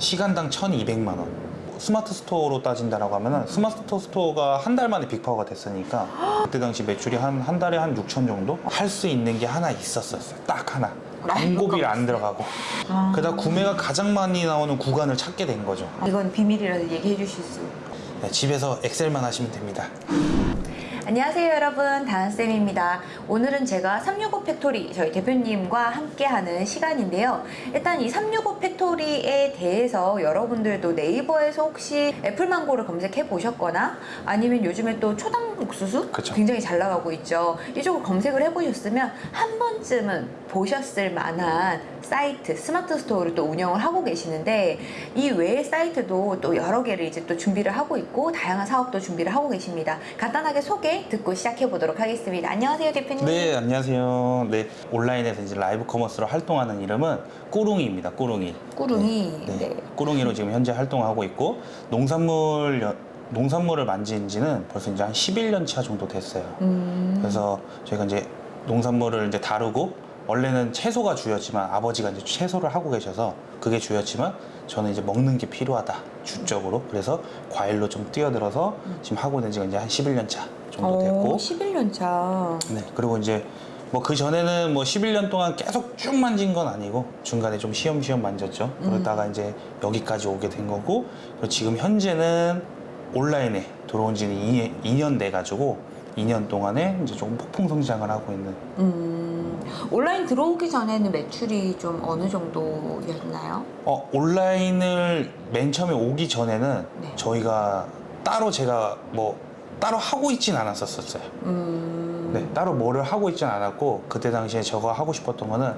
시간당 1,200만 원. 스마트 스토어로 따진다라고 하면은 스마트 스토어가 한 달 만에 빅파워가 됐으니까 그때 당시 매출이 한 한 달에 한 6천 정도 할 수 있는 게 하나 있었어요. 딱 하나. 광고비를 안 들어가고. 아. 그러다 구매가 가장 많이 나오는 구간을 찾게 된 거죠. 이건 비밀이라서 얘기해 주실 수. 네, 집에서 엑셀만 하시면 됩니다. 안녕하세요 여러분. 다은쌤입니다. 오늘은 제가 365 팩토리 저희 대표님과 함께하는 시간인데요. 일단 이 365 팩토리에 대해서 여러분들도 네이버에서 혹시 애플망고를 검색해 보셨거나 아니면 요즘에 또 초당 옥수수 그쵸. 굉장히 잘 나가고 있죠 이쪽을 검색을 해보셨으면 한 번쯤은 보셨을 만한 사이트 스마트 스토어를 또 운영을 하고 계시는데 이 외의 사이트도 또 여러 개를 이제 또 준비를 하고 있고 다양한 사업도 준비를 하고 계십니다 간단하게 소개 듣고 시작해 보도록 하겠습니다 안녕하세요 대표님 네, 안녕하세요. 네, 온라인에서 이제 라이브 커머스로 활동하는 이름은 꾸룽이입니다. 꾸룽이. 꾸룽이 네, 네. 꾸룽이로 지금 현재 활동하고 있고 농산물 여- 농산물을 만진 지는 벌써 이제 한 11년 차 정도 됐어요. 음, 그래서 저희가 이제 농산물을 이제 다루고 원래는 채소가 주였지만 아버지가 이제 채소를 하고 계셔서 그게 주였지만 저는 이제 먹는 게 필요하다 주적으로. 그래서 과일로 좀 뛰어들어서 지금 하고 있는 지가 이제 한 11년 차 정도 됐고. 11년 차. 네. 그리고 이제 뭐 그 전에는 뭐 11년 동안 계속 쭉 만진 건 아니고 중간에 좀 쉬엄쉬엄 만졌죠. 그러다가 이제 여기까지 오게 된 거고 그리고 지금 현재는 온라인에 들어온 지는 2년, 2년 돼 가지고 2년 동안에 이제 조금 폭풍 성장을 하고 있는 음, 온라인 들어오기 전에는 매출이 좀 어느 정도였나요? 어, 온라인을 맨 처음에 오기 전에는 네. 저희가 따로 제가 뭐 따로 하고 있진 않았었어요. 음, 네, 따로 뭐를 하고 있진 않았고 그때 당시에 제가 하고 싶었던 거는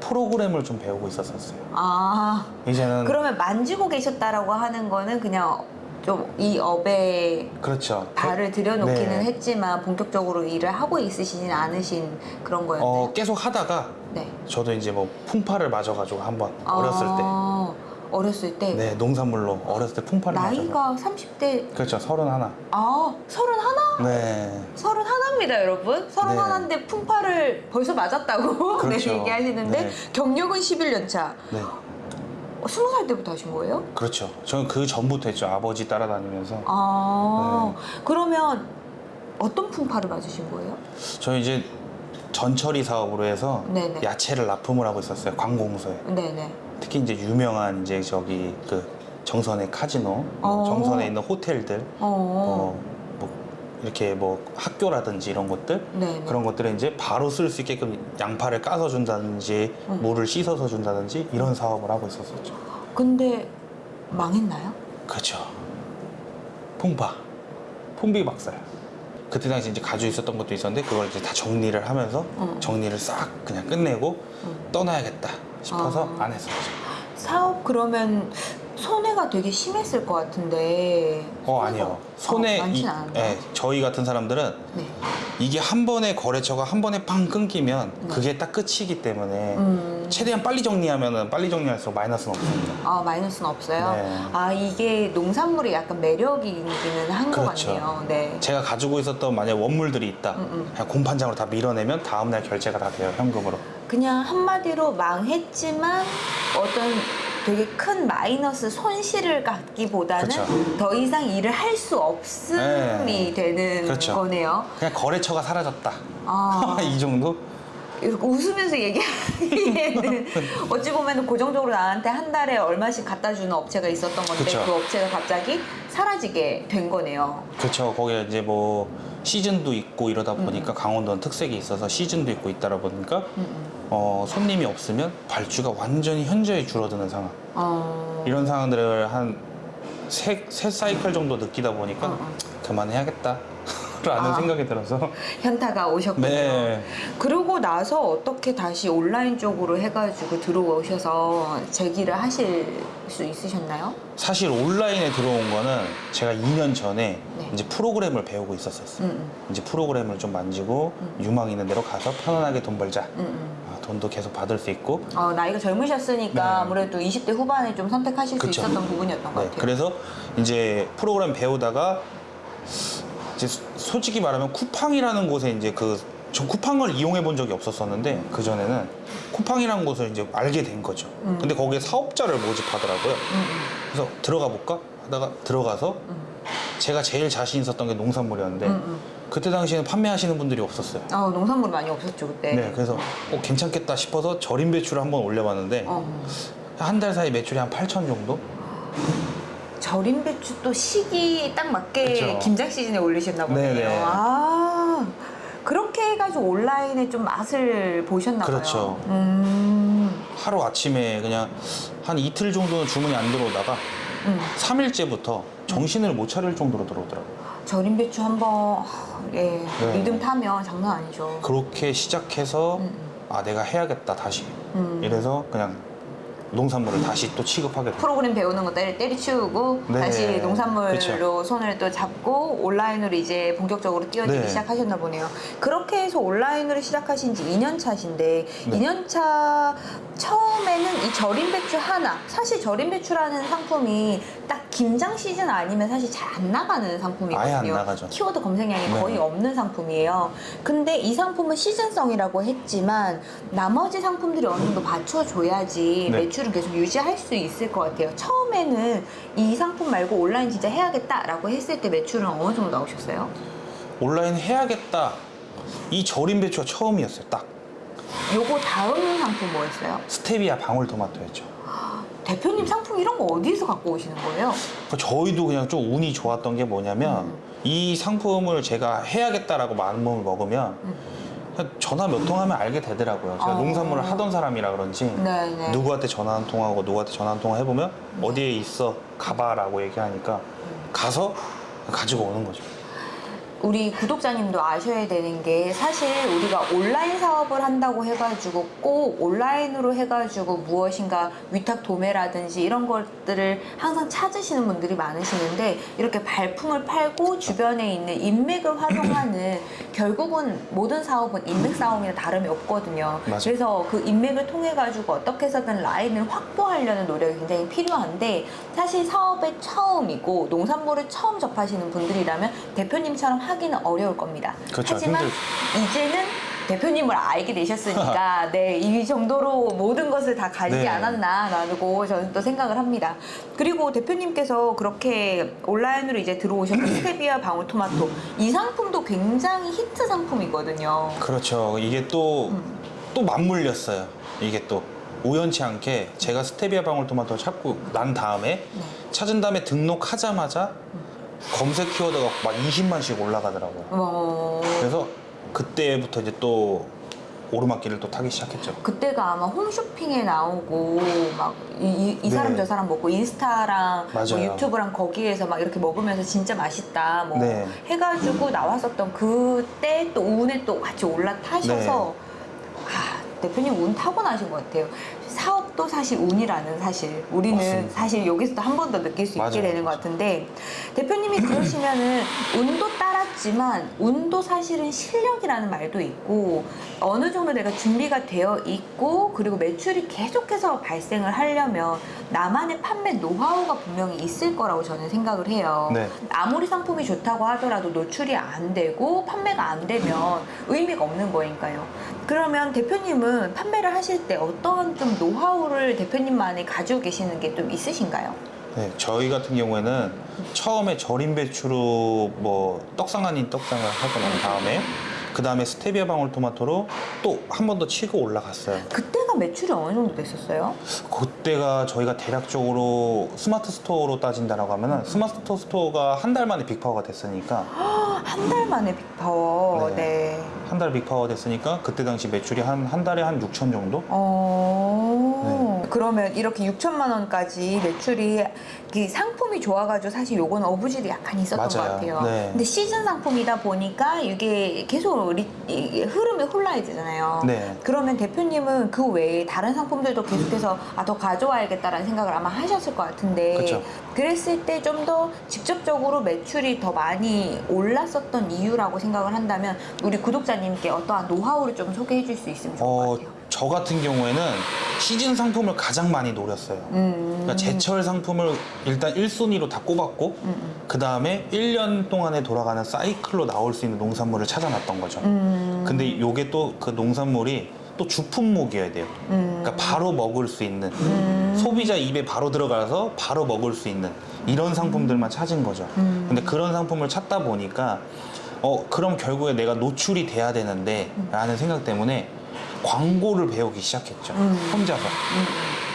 프로그램을 좀 배우고 있었었어요. 아 이제는 그러면 만지고 계셨다라고 하는 거는 그냥 좀 이 업에 그렇죠. 발을 들여놓기는 네. 했지만 본격적으로 일을 하고 있으시진 않으신 그런 거였나요? 어, 계속 하다가 네. 저도 이제 뭐 풍파를 맞아가지고 한번 어렸을 아, 어렸을 때 때, 네, 농산물로 어렸을 때 풍파를 맞아서. 나이가 30대 그렇죠, 서른 하나. 아 서른 하나? 네, 서른 하나입니다 여러분 서른 네. 하나인데 풍파를 벌써 맞았다고 그렇죠. 네, 얘기하시는데 네. 경력은 11년 차 네, 어, 스무 살 때부터 하신 거예요? 그렇죠. 저는 그 전부터 했죠. 아버지 따라다니면서. 아 네. 그러면 어떤 풍파를 맞으신 거예요? 저희 이제 전처리 사업으로 해서 네네. 야채를 납품을 하고 있었어요 관공서에 네네 특히 이제 유명한 이제 저기 그 정선의 카지노 어. 정선에 있는 호텔들 어, 어, 뭐 이렇게 뭐 학교라든지 이런 것들 네네 그런 것들을 이제 바로 쓸 수 있게끔 양파를 까서 준다든지 음. 물을 씻어서 준다든지 이런 사업을 하고 있었었죠 근데 망했나요? 그렇죠 풍파 폼비 박살 그때 당시 이제 가지고 있었던 것도 있었는데 그걸 이제 다 정리를 하면서 음. 정리를 싹 그냥 끝내고 음. 떠나야겠다 싶어서 아. 안 했었죠. 사업 그러면 손해가 되게 심했을 것 같은데 어 아니요. 어, 이, 많진 않았나요? 예, 저희 같은 사람들은 네. 이게 한 번에 거래처가 한 번에 빵 끊기면 네. 그게 딱 끝이기 때문에 음. 최대한 빨리 정리하면은 빨리 정리할수록 마이너스는 없습니다. 아 마이너스는 없어요. 네. 아 이게 농산물이 약간 매력이 있기는 한것 그렇죠. 같네요. 네. 제가 가지고 있었던 만약 원물들이 있다. 음, 음. 그냥 공판장으로 다 밀어내면 다음날 결제가 다 돼요 현금으로. 그냥 한마디로 망했지만 어떤 되게 큰 마이너스 손실을 갖기보다는 그쵸. 더 이상 일을 할 수 없음이 네. 되는 그렇죠. 거네요. 그냥 거래처가 사라졌다. 아 이 정도? 웃으면서 얘기하기에는 어찌 보면 고정적으로 나한테 한 달에 얼마씩 갖다 주는 업체가 있었던 건데 그쵸. 그 업체가 갑자기 사라지게 된 거네요. 그렇죠. 거기에 이제 뭐 시즌도 있고 이러다 보니까 강원도는 특색이 있어서 시즌도 있고 있다라 보니까 음, 음. 어, 손님이 없으면 발주가 완전히 현저히 줄어드는 상황. 어... 이런 상황들을 한 세, 세 사이클 정도 느끼다 보니까 어, 어. 그만해야겠다. 라는 아. 생각이 들어서 현타가 오셨군요. 네. 그러고 나서 어떻게 다시 온라인 쪽으로 해가지고 들어오셔서 재기를 하실 수 있으셨나요? 사실 온라인에 들어온 거는 제가 2년 전에 네. 이제 프로그램을 배우고 있었었어요. 음, 음, 이제 프로그램을 좀 만지고 유망 있는 데로 가서 편안하게 돈 벌자. 음, 음. 아, 돈도 계속 받을 수 있고 어, 나이가 젊으셨으니까 네. 아무래도 20대 후반에 좀 선택하실 그쵸. 수 있었던 부분이었던 것 네, 같아요. 그래서 이제 프로그램 배우다가 솔직히 말하면 쿠팡이라는 곳에 이제 그 저 쿠팡을 이용해 본 적이 없었었는데 그 전에는 쿠팡이라는 곳을 이제 알게 된 거죠. 음. 근데 거기에 사업자를 모집하더라고요. 음, 그래서 들어가 볼까 하다가 들어가서 음. 제가 제일 자신 있었던 게 농산물이었는데 음, 음. 그때 당시에는 판매하시는 분들이 없었어요. 아, 농산물 많이 없었죠 그때. 네, 그래서 어, 괜찮겠다 싶어서 절임 배추를 한번 올려봤는데 어. 한달 사이 매출이 한 8천 정도? 절임 배추 또 시기 딱 맞게 그쵸. 김장 시즌에 올리셨나 보네요. 네네. 아 그렇게 해가지고 온라인에 좀 맛을 보셨나 봐요. 그렇죠. 음, 하루 아침에 그냥 한 이틀 정도는 주문이 안 들어오다가 음. 3일째부터 정신을 못 차릴 정도로 들어오더라고요. 절임 배추 한번 예, 네. 리듬 타면 장난 아니죠. 그렇게 시작해서 음, 아 내가 해야겠다 다시 음. 이래서 그냥 농산물을 다시 또 취급하게 됐어요. 프로그램 배우는 거 때리, 때리치우고 네. 다시 농산물로 그쵸. 손을 또 잡고 온라인으로 이제 본격적으로 뛰어들기 네. 시작하셨나 보네요. 그렇게 해서 온라인으로 시작하신 지 2년 차신데 네. 2년 차 처음에는 이 절임 배추 하나 사실 절임 배추라는 상품이 딱 김장 시즌 아니면 사실 잘 안 나가는 상품이거든요. 키워드 검색량이 네. 거의 없는 상품이에요. 근데 이 상품은 시즌성이라고 했지만 나머지 상품들이 어느 정도 받쳐줘야지 네. 매출을 계속 유지할 수 있을 것 같아요. 처음에는 이 상품 말고 온라인 진짜 해야겠다라고 했을 때 매출은 어느 정도 나오셨어요? 온라인 해야겠다. 이 절임 배추가 처음이었어요. 딱 요거 다음 상품 뭐였어요? 스테비아 방울토마토였죠. 대표님 상품 이런 거 어디서 갖고 오시는 거예요? 그 저희도 그냥 좀 운이 좋았던 게 뭐냐면 음. 이 상품을 제가 해야겠다라고 마음을 먹으면 음. 전화 몇 통 하면 알게 되더라고요. 제가 어. 농산물을 하던 사람이라 그런지 네네. 누구한테 전화 한 통하고 누구한테 전화 한 통 해보면 어디에 있어 가봐라고 얘기하니까 가서 가지고 오는 거죠. 우리 구독자님도 아셔야 되는 게 사실 우리가 온라인 사업을 한다고 해가지고 꼭 온라인으로 해가지고 무엇인가 위탁 도매라든지 이런 것들을 항상 찾으시는 분들이 많으시는데 이렇게 발품을 팔고 주변에 있는 인맥을 활용하는 결국은 모든 사업은 인맥 싸움이나 다름이 없거든요. 맞아요. 그래서 그 인맥을 통해 가지고 어떻게 해서든 라인을 확보하려는 노력이 굉장히 필요한데 사실 사업의 처음이고 농산물을 처음 접하시는 분들이라면 대표님처럼 하 기는 어려울 겁니다. 그렇죠. 하지만 힘들죠. 이제는 대표님을 알게 되셨으니까 네, 이 정도로 모든 것을 다 가지지 네. 않았나라고 저는 또 생각을 합니다. 그리고 대표님께서 그렇게 온라인으로 이제 들어오셨던 스테비아 방울토마토 이 상품도 굉장히 히트 상품이거든요. 그렇죠. 이게 또또 음. 맞물렸어요. 이게 또 우연치 않게 제가 스테비아 방울토마토를 찾고 난 다음에 네. 찾은 다음에 등록하자마자 검색 키워드가 막 20만씩 올라가더라고요. 어, 그래서 그때부터 이제 또 오르막길을 또 타기 시작했죠. 그때가 아마 홈쇼핑에 나오고 막이 네. 사람 저 사람 먹고 인스타랑 뭐. 유튜브랑 거기에서 막 이렇게 먹으면서 진짜 맛있다 뭐 네. 해가지고 나왔었던 그때 또 운에 또 같이 올라타셔서 네. 아 대표님 운 타고 나신 것 같아요. 사업도 사실 운이라는 사실 우리는 맞습니다. 사실 여기서도 한 번 더 느낄 수 있게 맞아요. 되는 것 같은데 대표님이 그러시면은 운도 따 랐지만 운도 사실은 실력이라는 말도 있고 어느 정도 내가 준비가 되어 있고 그리고 매출이 계속해서 발생을 하려면 나만의 판매 노하우가 분명히 있을 거라고 저는 생각을 해요. 네. 아무리 상품이 좋다고 하더라도 노출이 안 되고 판매가 안 되면 의미가 없는 거니까요. 그러면 대표님은 판매를 하실 때 어떤 좀 노하우를 대표님만이 가지고 계시는 게 좀 있으신가요? 네, 저희 같은 경우에는 처음에 절임 배추로 뭐 떡상 아닌 떡상을 하고 난 다음에 그 다음에 스테비아 방울토마토로 또 한 번 더 치고 올라갔어요. 그때가 매출이 어느 정도 됐었어요? 그때가 저희가 대략적으로 스마트 스토어로 따진다라고 하면은 스마트 스토어가 한 달 만에 빅파워가 됐으니까 한 달 만에 빅파워. 네. 네. 한 달 빅파워 됐으니까 그때 당시 매출이 한 한 달에 한 6천 정도? 어. 네. 그러면 이렇게 6천만 원까지 매출이 그 상품이 좋아가지고 사실 요거는 어부질이 약간 있었던 것 맞아요. 같아요. 네. 근데 시즌 상품이다 보니까 이게 계속 리- 이게 흐름이 혼란이 되잖아요. 네. 그러면 대표님은 그 외에 다른 상품들도 계속해서 아, 더 가져와야겠다라는 생각을 아마 하셨을 것 같은데 그쵸. 그랬을 때 좀 더 직접적으로 매출이 더 많이 올랐었던 이유라고 생각을 한다면 우리 구독자님께 어떠한 노하우를 좀 소개해 줄 수 있으면 좋을 것 어, 같아요. 저 같은 경우에는 시즌 상품을 가장 많이 노렸어요. 음. 그러니까 제철 상품을 일단 1순위로 다 꼽았고 음, 그 다음에 1년 동안에 돌아가는 사이클로 나올 수 있는 농산물을 찾아놨던 거죠. 음. 근데 요게 또 그 농산물이 또 주품목이어야 돼요. 음. 그러니까 바로 먹을 수 있는 음. 소비자 입에 바로 들어가서 바로 먹을 수 있는 이런 상품들만 찾은 거죠. 음. 근데 그런 상품을 찾다 보니까 어 그럼 결국에 내가 노출이 돼야 되는데 라는 생각 때문에 광고를 배우기 시작했죠. 음. 혼자서. 음.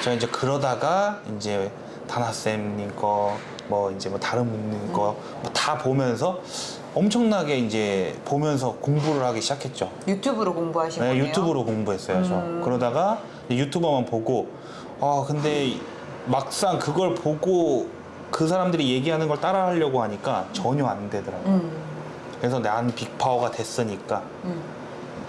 제가 이제 그러다가 이제 다나쌤님 거, 뭐 이제 뭐 다른 분님 거 다 보면서 엄청나게 이제 보면서 공부를 하기 시작했죠. 유튜브로 공부하신 네, 거예요? 유튜브로 공부했어요. 저. 음. 그러다가 유튜버만 보고 아 근데 막상 그걸 보고 그 사람들이 얘기하는 걸 따라하려고 하니까 전혀 안 되더라고요. 음. 그래서 난 빅파워가 됐으니까 음.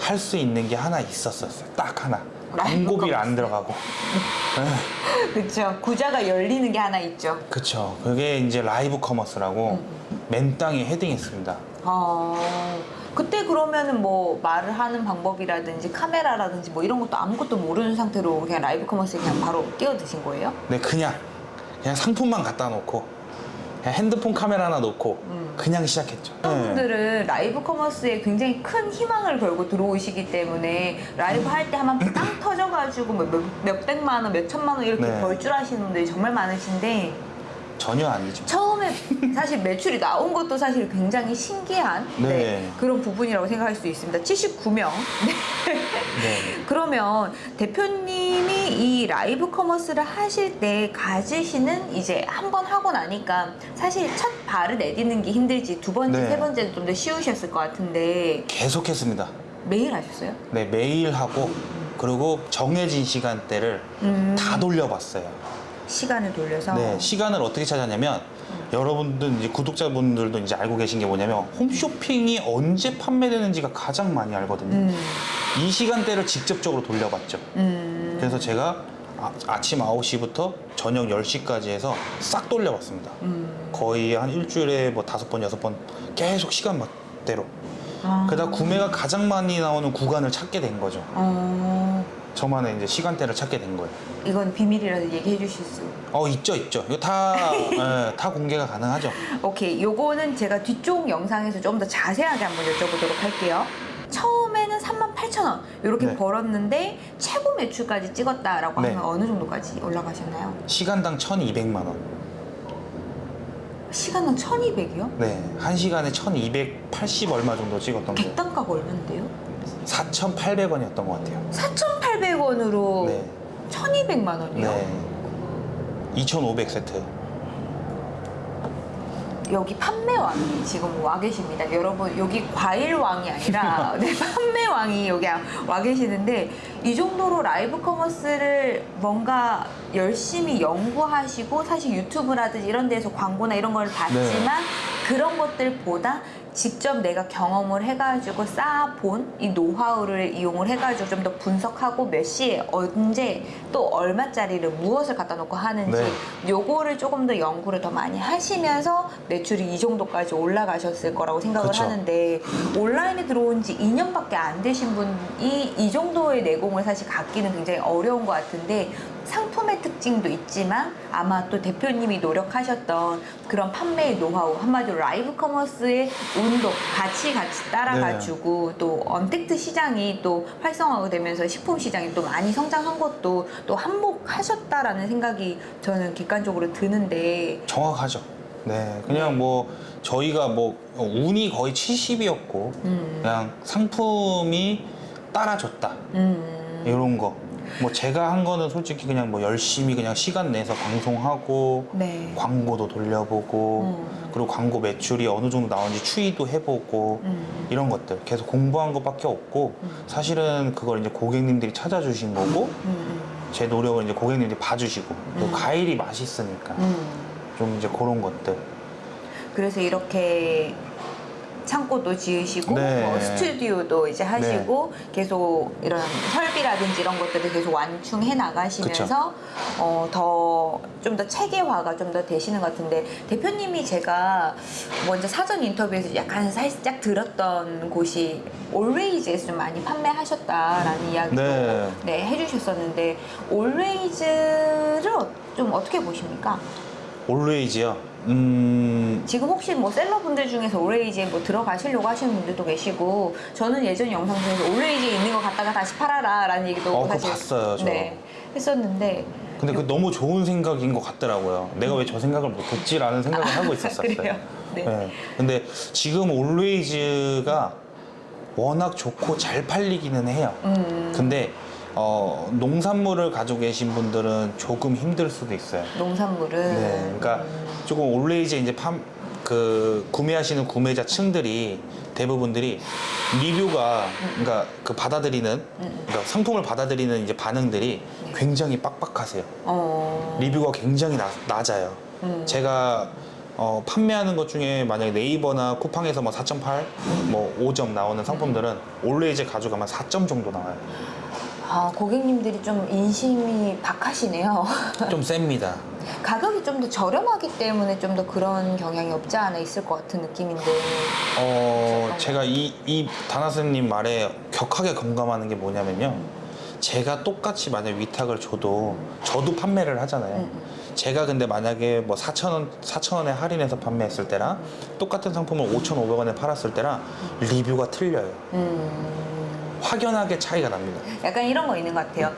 할 수 있는 게 하나 있었었어요. 딱 하나. 광고비를 안 커머스. 들어가고. 그렇죠. 구자가 열리는 게 하나 있죠. 그쵸. 그게 이제 라이브 커머스라고 음. 맨 땅에 헤딩했습니다. 아, 그때 그러면은 뭐 말을 하는 방법이라든지 카메라라든지 뭐 이런 것도 아무것도 모르는 상태로 그냥 라이브 커머스에 그냥 바로 뛰어드신 거예요? 네, 그냥 그냥 상품만 갖다 놓고 핸드폰 카메라 하나 놓고 음. 그냥 시작했죠. 어떤 네. 분들은 라이브 커머스에 굉장히 큰 희망을 걸고 들어오시기 때문에 라이브 할 때 한번 빵 터져가지고 뭐 몇, 몇 백만 원, 몇 천만 원 이렇게 네. 벌줄 아시는 분들이 정말 많으신데 전혀 아니죠. 처음에 사실 매출이 나온 것도 사실 굉장히 신기한 네. 네, 그런 부분이라고 생각할 수 있습니다. 79명. 네. 그러면 대표님 이이 라이브 커머스를 하실 때 가지시는 이제 한 번 하고 나니까 사실 첫 발을 내딛는 게 힘들지 두 번째, 네. 세 번째는 좀 더 쉬우셨을 것 같은데 계속했습니다. 매일 하셨어요? 네, 매일 하고 그리고 정해진 시간대를 음, 다 돌려봤어요. 시간을 돌려서 네, 시간을 어떻게 찾았냐면 여러분들 이제 구독자분들도 이제 알고 계신 게 뭐냐면 홈쇼핑이 언제 판매되는지가 가장 많이 알거든요. 음, 이 시간대를 직접적으로 돌려봤죠. 음, 그래서 제가 아, 아침 9시부터 저녁 10시까지 해서 싹 돌려봤습니다. 음. 거의 한 일주일에 뭐 다섯 번, 여섯 번 계속 시간대로. 아, 그러다 구매가 가장 많이 나오는 구간을 찾게 된 거죠. 어, 저만의 이제 시간대를 찾게 된 거예요. 이건 비밀이라도 얘기해 주실 수 어, 있죠, 있죠. 이거 다, 예, 다 공개가 가능하죠. 오케이. 요거는 제가 뒤쪽 영상에서 좀 더 자세하게 한번 여쭤보도록 할게요. 처음에는 38,000원 이렇게 네. 벌었는데 최고 매출까지 찍었다라고 네. 하면 어느 정도까지 올라가셨나요? 시간당 1,200만 원. 시간은 1,200이요? 네, 한 시간에 1,280 얼마 정도 찍었던 거. 객단가가 얼마인데요? 4,800원이었던 것 같아요. 4,800원으로 네, 1,200만 원이요? 네. 2,500 세트. 여기 판매왕이 지금 와 계십니다. 여러분 여기 과일왕이 아니라 네, 판매왕이 여기 와 계시는데 이 정도로 라이브 커머스를 뭔가 열심히 연구하시고 사실 유튜브라든지 이런 데서 광고나 이런 걸 봤지만 그런 것들보다 직접 내가 경험을 해가지고 쌓아본 이 노하우를 이용을 해가지고 좀 더 분석하고 몇 시에 언제 또 얼마짜리를 무엇을 갖다 놓고 하는지 네. 요거를 조금 더 연구를 더 많이 하시면서 매출이 이 정도까지 올라가셨을 거라고 생각을 그쵸. 하는데 온라인에 들어온 지 2년밖에 안 되신 분이 이 정도의 내공을 사실 갖기는 굉장히 어려운 것 같은데 상품의 특징도 있지만 아마 또 대표님이 노력하셨던 그런 판매의 노하우 한마디로 라이브 커머스의 운동 같이 같이 따라가지고 또 언택트 시장이 또 활성화가 되면서 식품 시장이 또 많이 성장한 것도 또 한몫하셨다라는 생각이 저는 객관적으로 드는데. 정확하죠. 네, 그냥 뭐 저희가 뭐 운이 거의 70이었고 음, 그냥 상품이 따라줬다. 음, 이런 거. 뭐 제가 한 거는 솔직히 그냥 뭐 열심히 그냥 시간 내서 방송하고 네. 광고도 돌려보고 음. 그리고 광고 매출이 어느 정도 나오는지 추이도 해보고 음. 이런 것들 계속 공부한 것밖에 없고 음. 사실은 그걸 이제 고객님들이 찾아주신 거고 음, 제 노력을 이제 고객님들이 봐주시고 또 음. 과일이 맛있으니까 음. 좀 이제 그런 것들 그래서 이렇게 창고도 지으시고 네. 뭐 스튜디오도 이제 하시고 계속 이런 설비라든지 이런 것들을 계속 완충해 나가시면서 어, 더 좀 더 체계화가 좀 더 되시는 것 같은데 대표님이 제가 먼저 사전 인터뷰에서 약간 살짝 들었던 곳이 올웨이즈에서 좀 많이 판매하셨다라는 이야기도 네. 네, 해주셨었는데 올웨이즈를 어- 좀 어떻게 보십니까? 올웨이즈요. 음, 지금 혹시 뭐 셀러분들 중에서 올웨이즈에 뭐 들어가시려고 하시는 분들도 계시고 저는 예전 영상 중에서 올웨이즈에 있는 거 갖다가 다시 팔아라 라는 얘기도 어, 사실 봤어요, 저. 네, 했었는데 근데 그 너무 좋은 생각인 것 같더라고요. 내가 왜 저 생각을 못했지라는 생각을 하고 있었어요. 그래요? 네. 근데 지금 올웨이즈가 워낙 좋고 잘 팔리기는 해요. 음, 근데 어, 농산물을 가지고 계신 분들은 조금 힘들 수도 있어요. 농산물은 네, 그러니까 조금 올웨이즈 이제 팜, 그 구매하시는 구매자 층들이 대부분들이 리뷰가 그러니까 그 받아들이는 그러니까 상품을 받아들이는 이제 반응들이 굉장히 빡빡하세요. 어, 리뷰가 굉장히 낮, 낮아요. 음. 제가 어, 판매하는 것 중에 만약에 네이버나 쿠팡에서 뭐 4.8, 뭐 5점 나오는 상품들은 올웨이즈 가져가면 4점 정도 나와요. 아, 고객님들이 좀 인심이 박하시네요. 좀 셉니다. 가격이 좀 더 저렴하기 때문에 좀 더 그런 경향이 없지 않아 있을 것 같은 느낌인데. 어, 제가 이, 이 다나스님 말에 격하게 공감하는 게 뭐냐면요. 제가 똑같이 만약 위탁을 줘도, 저도 판매를 하잖아요. 음, 제가 근데 만약에 뭐 4,000원, 4,000원에 할인해서 판매했을 때랑 똑같은 상품을 5,500원에 팔았을 때랑 리뷰가 틀려요. 음. 확연하게 차이가 납니다. 약간 이런 거 있는 것 같아요.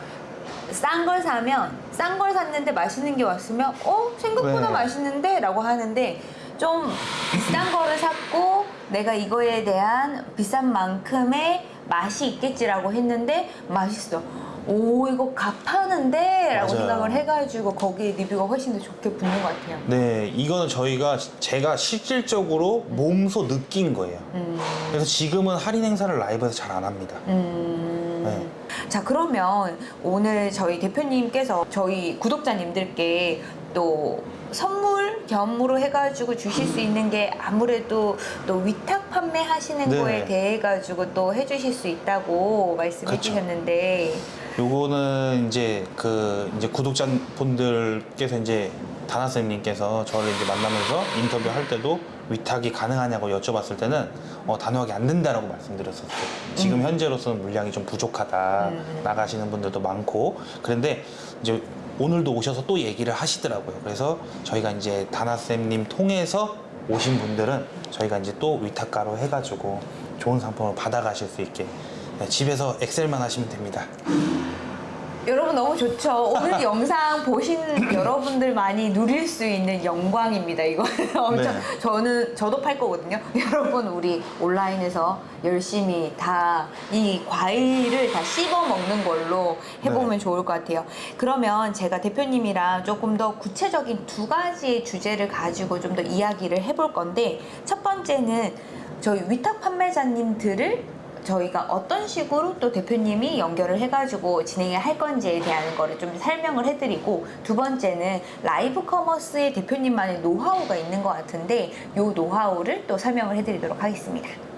싼 걸 사면 싼 걸 샀는데 맛있는 게 왔으면 어 생각보다 네. 맛있는데 라고 하는데 좀 비싼 거를 샀고 내가 이거에 대한 비싼 만큼의 맛이 있겠지라고 했는데 맛있어 오 이거 값하는데 라고 맞아요. 생각을 해가지고 거기에 리뷰가 훨씬 더 좋게 붙는 것 같아요 네, 이거는 저희가, 제가 실질적으로 몸소 느낀 거예요. 음, 그래서 지금은 할인 행사를 라이브에서 잘 안 합니다. 음. 네. 자 그러면 오늘 저희 대표님께서 저희 구독자님들께 또 선물 겸으로 해가지고 주실 수 있는 게 아무래도 또 위탁 판매하시는 네. 거에 대해 가지고 또 해주실 수 있다고 말씀해 그쵸. 주셨는데 요거는 이제 그 이제 구독자분들께서 이제 다나쌤님께서 저를 이제 만나면서 인터뷰 할 때도 위탁이 가능하냐고 여쭤봤을 때는 어, 단호하게 안 된다라고 말씀드렸었어요. 지금 현재로서는 물량이 좀 부족하다 음. 나가시는 분들도 많고 그런데 이제 오늘도 오셔서 또 얘기를 하시더라고요. 그래서 저희가 이제 다나쌤님 통해서 오신 분들은 저희가 이제 또 위탁가로 해가지고 좋은 상품을 받아가실 수 있게 네, 집에서 엑셀만 하시면 됩니다. 여러분 너무 좋죠. 오늘 영상 보신 여러분들 많이 누릴 수 있는 영광입니다. 이거 엄청 네. 저는 저도 팔 거거든요. 여러분 우리 온라인에서 열심히 다 이 과일을 다 씹어 먹는 걸로 해보면 네. 좋을 것 같아요. 그러면 제가 대표님이랑 조금 더 구체적인 두 가지의 주제를 가지고 좀 더 이야기를 해볼 건데 첫 번째는 저희 위탁 판매자님들을 저희가 어떤 식으로 또 대표님이 연결을 해가지고 진행을 할 건지에 대한 거를 좀 설명을 해드리고 두 번째는 라이브 커머스의 대표님만의 노하우가 있는 것 같은데 이 노하우를 또 설명을 해드리도록 하겠습니다.